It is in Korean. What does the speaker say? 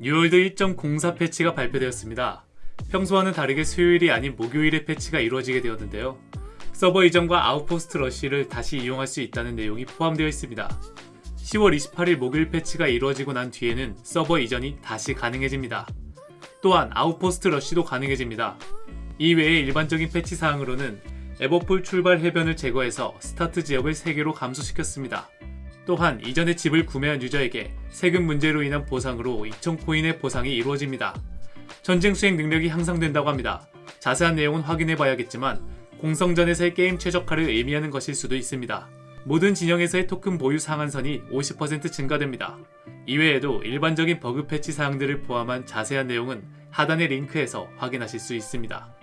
뉴월드 1.04 패치가 발표되었습니다. 평소와는 다르게 수요일이 아닌 목요일에 패치가 이루어지게 되었는데요. 서버 이전과 Outpost Rush를 다시 이용할 수 있다는 내용이 포함되어 있습니다. 10월 28일 목요일 패치가 이루어지고 난 뒤에는 서버 이전이 다시 가능해집니다. 또한 Outpost Rush도 가능해집니다. 이외에 일반적인 패치 사항으로는 에버폴 출발 해변을 제거해서 스타트 지역을 3개로 감소시켰습니다. 또한 이전에 집을 구매한 유저에게 세금 문제로 인한 보상으로 2,000코인의 보상이 이루어집니다. 전쟁 수행 능력이 향상된다고 합니다. 자세한 내용은 확인해 봐야겠지만 공성전에서의 게임 최적화를 의미하는 것일 수도 있습니다. 모든 진영에서의 토큰 보유 상한선이 50% 증가됩니다. 이외에도 일반적인 버그 패치 사항들을 포함한 자세한 내용은 하단의 링크에서 확인하실 수 있습니다.